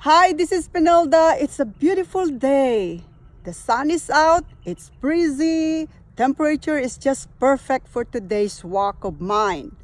Hi, this is Pinelda. It's a beautiful day. The sun is out, it's breezy, temperature is just perfect for today's walk of mine.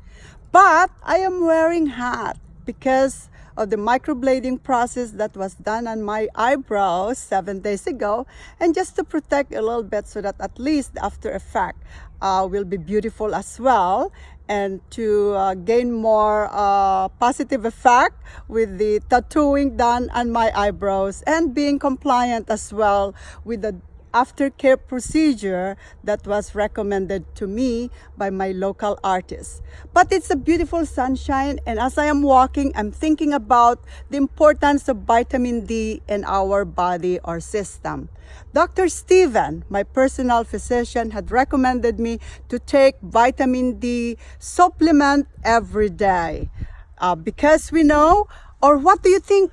But I am wearing hat because of the microblading process that was done on my eyebrows seven days ago. And just to protect a little bit so that at least after effect uh, will be beautiful as well. And to uh, gain more uh, positive effect with the tattooing done on my eyebrows and being compliant as well with the aftercare procedure that was recommended to me by my local artist. But it's a beautiful sunshine and as I am walking, I'm thinking about the importance of vitamin D in our body or system. Dr. Steven, my personal physician, had recommended me to take vitamin D supplement every day. Uh, because we know, or what do you think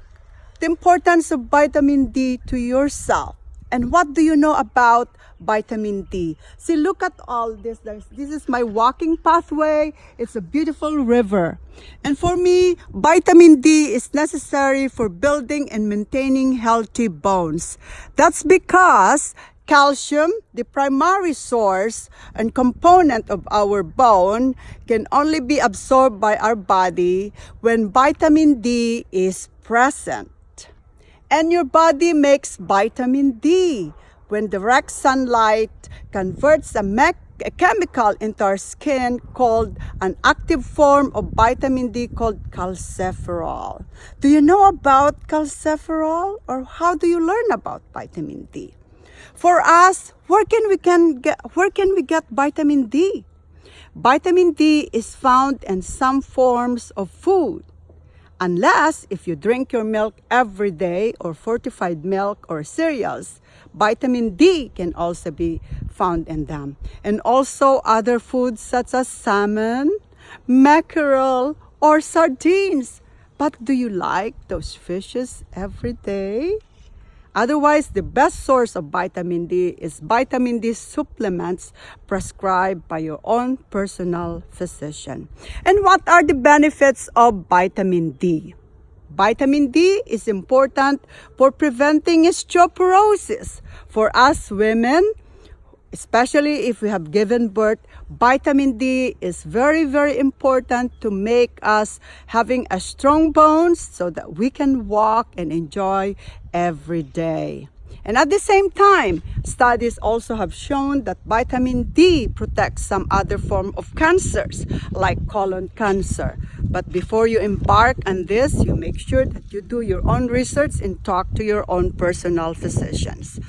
the importance of vitamin D to yourself? And what do you know about vitamin D? See, look at all this. There's, this is my walking pathway. It's a beautiful river. And for me, vitamin D is necessary for building and maintaining healthy bones. That's because calcium, the primary source and component of our bone, can only be absorbed by our body when vitamin D is present. And your body makes vitamin D when direct sunlight converts a, a, chemical into our skin called an active form of vitamin D called calciferol. Do you know about calciferol or how do you learn about vitamin D? For us, where can we can get where can we get vitamin D? Vitamin D is found in some forms of food Unless if you drink your milk every day or fortified milk or cereals, vitamin D can also be found in them. And also other foods such as salmon, mackerel, or sardines. But do you like those fishes every day? Otherwise, the best source of vitamin D is vitamin D supplements prescribed by your own personal physician. And what are the benefits of vitamin D? Vitamin D is important for preventing osteoporosis. For us women, especially if we have given birth, vitamin D is very, very important to make us having a strong bones so that we can walk and enjoy every day. And at the same time, studies also have shown that vitamin D protects some other form of cancers like colon cancer. But before you embark on this, you make sure that you do your own research and talk to your own personal physicians.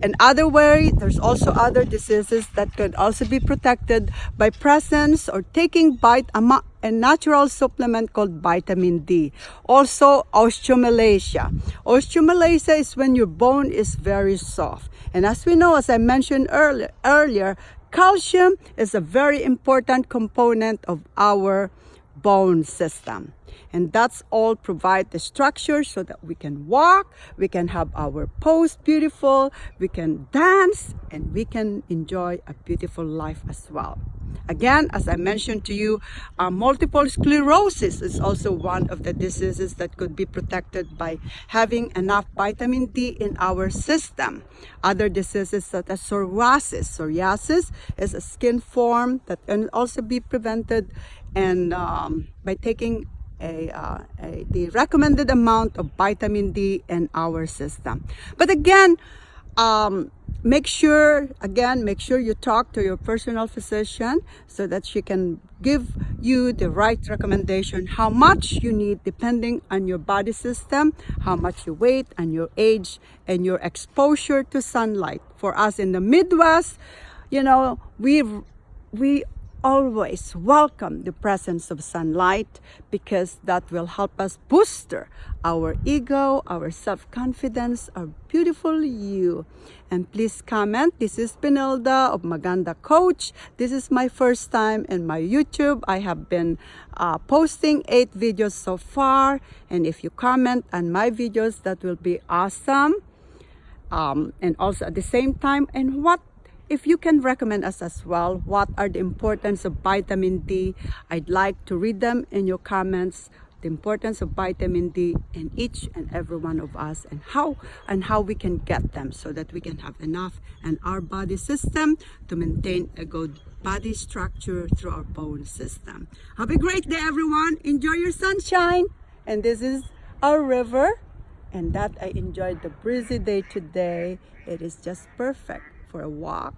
And other way, there's also other diseases that could also be protected by presence or taking bite a natural supplement called vitamin D. Also, osteomalacia. Osteomalacia is when your bone is very soft. And as we know, as I mentioned earlier, earlier calcium is a very important component of our bone system. And that's all provide the structure so that we can walk, we can have our pose beautiful, we can dance, and we can enjoy a beautiful life as well. Again, as I mentioned to you, uh, multiple sclerosis is also one of the diseases that could be protected by having enough vitamin D in our system. Other diseases such as psoriasis. Psoriasis is a skin form that can also be prevented and um, by taking a, uh, a, the recommended amount of vitamin D in our system. But again, um, make sure, again, make sure you talk to your personal physician so that she can give you the right recommendation, how much you need depending on your body system, how much you weight and your age and your exposure to sunlight. For us in the Midwest, you know, we we always welcome the presence of sunlight because that will help us booster our ego, our self-confidence, our beautiful you. And please comment. This is Pinelda of Maganda Coach. This is my first time in my YouTube. I have been uh, posting eight videos so far. And if you comment on my videos, that will be awesome. Um, and also at the same time, and what if you can recommend us as well, what are the importance of vitamin D? I'd like to read them in your comments the importance of vitamin D in each and every one of us and how and how we can get them so that we can have enough in our body system to maintain a good body structure through our bone system. Have a great day everyone. Enjoy your sunshine. And this is our river and that I enjoyed the breezy day today. It is just perfect for a walk